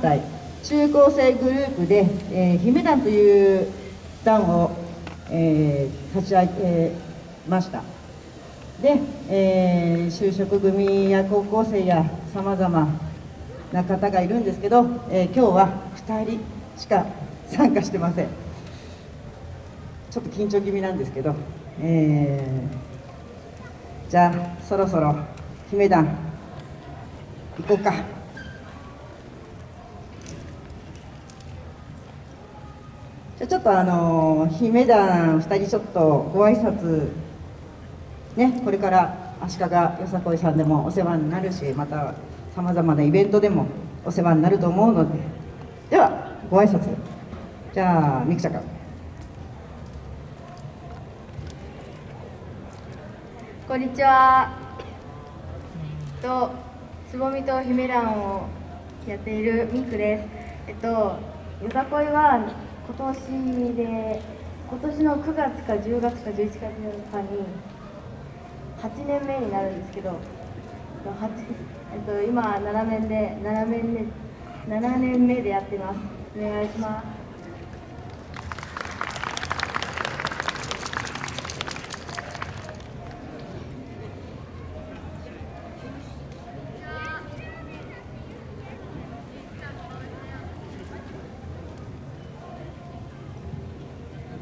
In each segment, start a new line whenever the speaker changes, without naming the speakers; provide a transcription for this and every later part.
体中高生グループで、えー、姫団という団を、えー、立ち上げました。で、えー、就職組や高校生やさまざまな方がいるんですけど、えー、今日は2人しか参加してません。ちょっと緊張気味なんですけど、えー、じゃあそろそろ姫団行こうか。じゃちょっとあの姫団2人ちょっとご挨拶ねこれから足利よさこいさんでもお世話になるしまたさまざまなイベントでもお世話になると思うので。ではご挨拶。じゃあみくちゃん
こんにちは。とつぼみと姫団をやっているみくです。えっとよさこいは今年で今年の9月か10月か11月かに8年目になるんですけどえっと、今7年で7年目7年目でやってます。お願いします。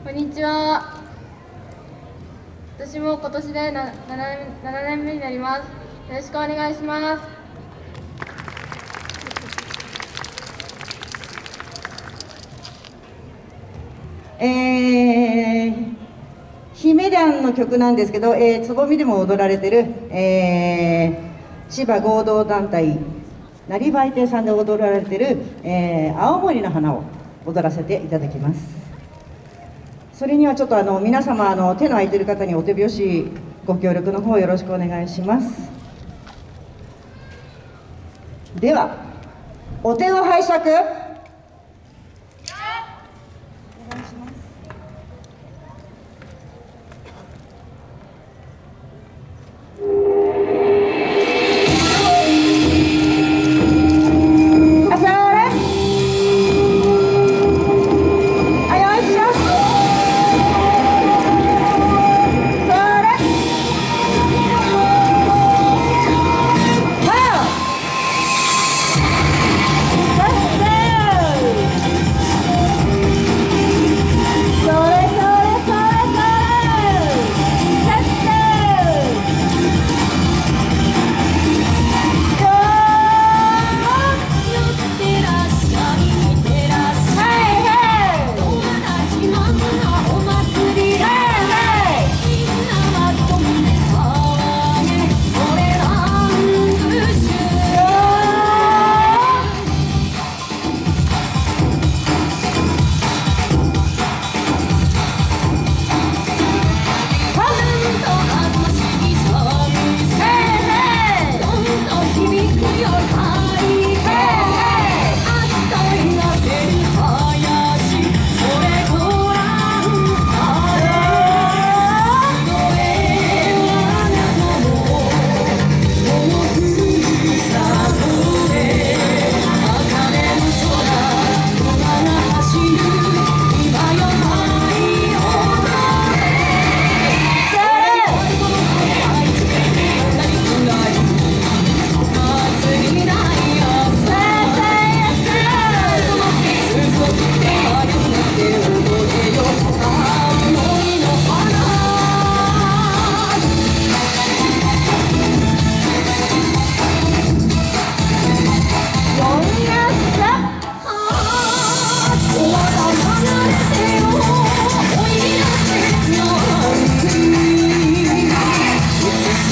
こんにちは。私も今年で 7, 7年目になります。よろしくお願いします
えー、姫団の曲なんですけど、えー、つぼみでも踊られてる、えー、千葉合同団体成売店さんで踊られてる、えー、青森の花を踊らせていただきますそれにはちょっとあの皆様あの手の空いてる方にお手拍子ご協力の方よろしくお願いします。ではお手を拝借。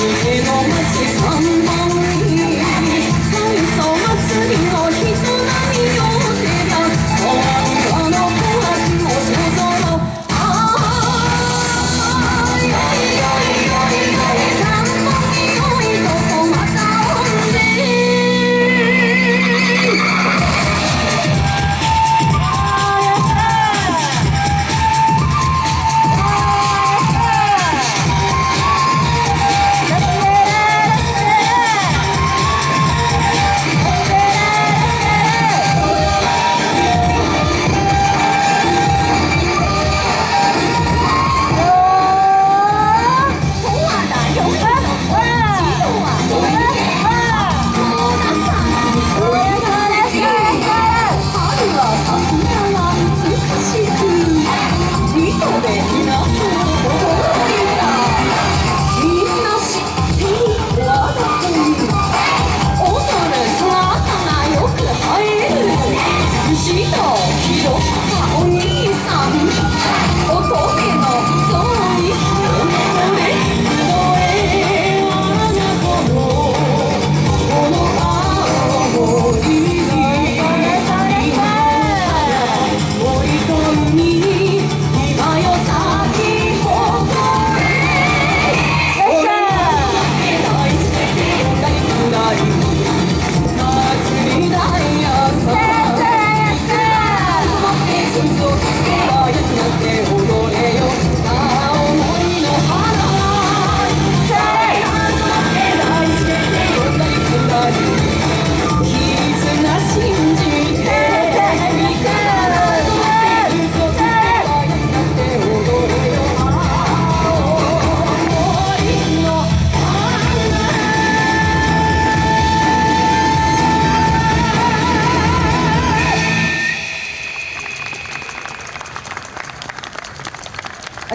You know.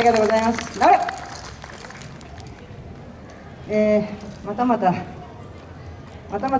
りがとうございます。頑張れえー、またまたまたまた